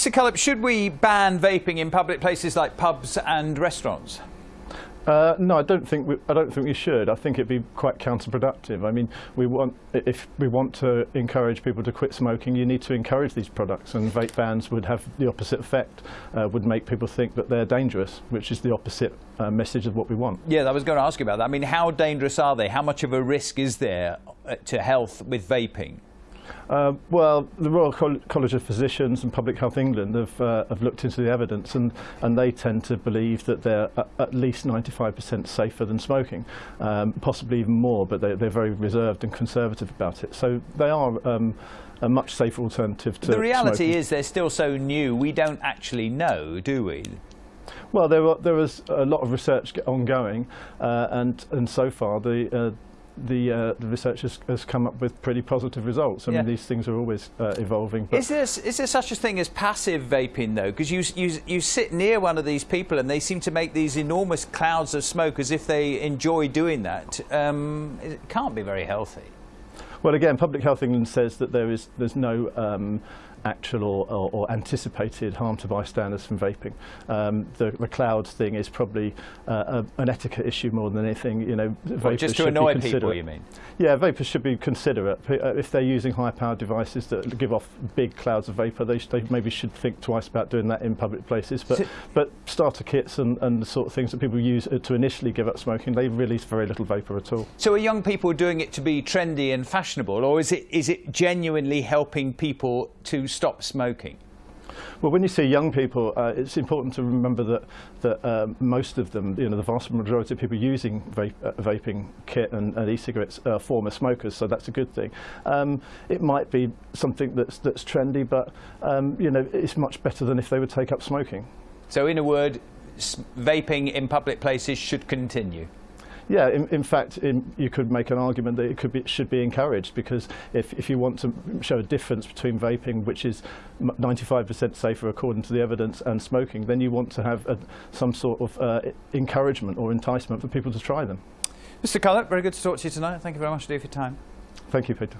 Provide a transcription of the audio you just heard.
Mr Cullip, should we ban vaping in public places like pubs and restaurants? Uh, no, I don't think we, I don't think we should. I think it'd be quite counterproductive. I mean, we want if we want to encourage people to quit smoking, you need to encourage these products, and vape bans would have the opposite effect. Uh, would make people think that they're dangerous, which is the opposite uh, message of what we want. Yeah, I was going to ask you about that. I mean, how dangerous are they? How much of a risk is there uh, to health with vaping? Uh, well, the Royal Col College of Physicians and Public Health England have, uh, have looked into the evidence and, and they tend to believe that they're at least 95% safer than smoking, um, possibly even more, but they, they're very reserved and conservative about it. So they are um, a much safer alternative to The reality smoking. is they're still so new, we don't actually know, do we? Well, there, were, there was a lot of research ongoing, uh, and, and so far the, uh, the, uh, the research has, has, come up with pretty positive results. I yeah. mean, these things are always uh, evolving. is, there, is there such a thing as passive vaping, though? Because you, you, you sit near one of these people and they seem to make these enormous clouds of smoke as if they enjoy doing that. Um, it can't be very healthy. Well, again, Public Health England says that there is there's no um, actual or, or, or, anticipated harm to bystanders from vaping. Um, the, the cloud thing is probably uh, a, an etiquette issue more than anything. You know, well, just to annoy people, you mean? Yeah, vapors should be considerate. Uh, if they're using high-powered devices that give off big clouds of vapor, they, they, maybe should think twice about doing that in public places. But, so but starter kits and, and the sort of things that people use uh, to initially give up smoking, they release very little vapor at all. So are young people doing it to be trendy and fashionable, or is it is it genuinely helping people to stop smoking? Well, when you see young people, uh, it's important to remember that that uh, most of them, you know, the vast majority of people using vape, uh, vaping kit and, and e-cigarettes are former smokers, so that's a good thing. Um, it might be something that's that's trendy, but um, you know, it's much better than if they would take up smoking. So, in a word, vaping in public places should continue. Yeah, in, in fact, in, you could make an argument that it could be, should be encouraged because if, if you want to show a difference between vaping, which is 95% safer according to the evidence, and smoking, then you want to have a, some sort of uh, encouragement or enticement for people to try them. Mr Cullip, very good to talk to you tonight. Thank you very much indeed for your time. Thank you, Peter.